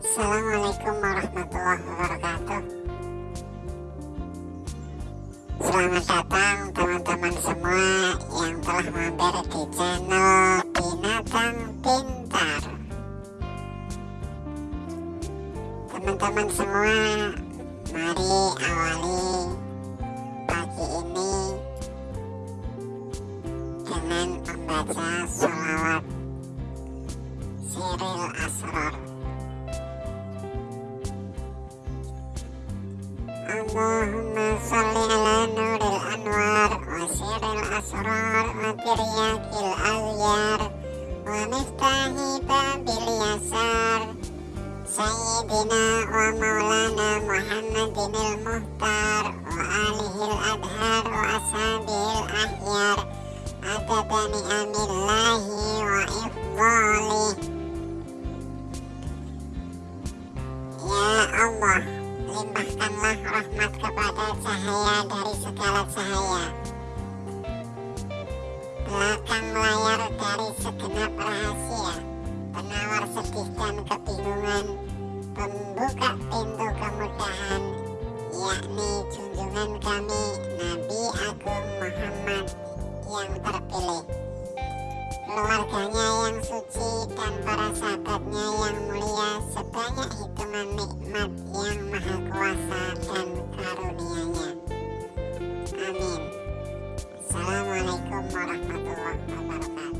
Assalamualaikum warahmatullahi wabarakatuh. Selamat datang teman-teman semua yang telah mampir di channel Binatang Pintar. Teman-teman semua, mari awali pagi ini dengan membaca sholawat Siril Asror Allahumma salli ala nuril anwar wa siril asrar wa tiryakil awyar wa miftahi babil yasar. Sayyidina wa maulana Muhammadin il-muhtar wa alihil adhar wa ashabil ahyar. Adada ni'amillahi wa ifdalih Ya Allah rahmat kepada cahaya dari segala cahaya. Belakang layar dari segenap rahasia penawar sedih dan kebingungan pembuka pintu kemudahan yakni junjungan kami Nabi Agung Muhammad yang terpilih. Keluarganya yang suci dan para sahabatnya yang mulia sebanyak hitungan nikmat yang maha kuasa Assalamualaikum warahmatullahi wabarakatuh.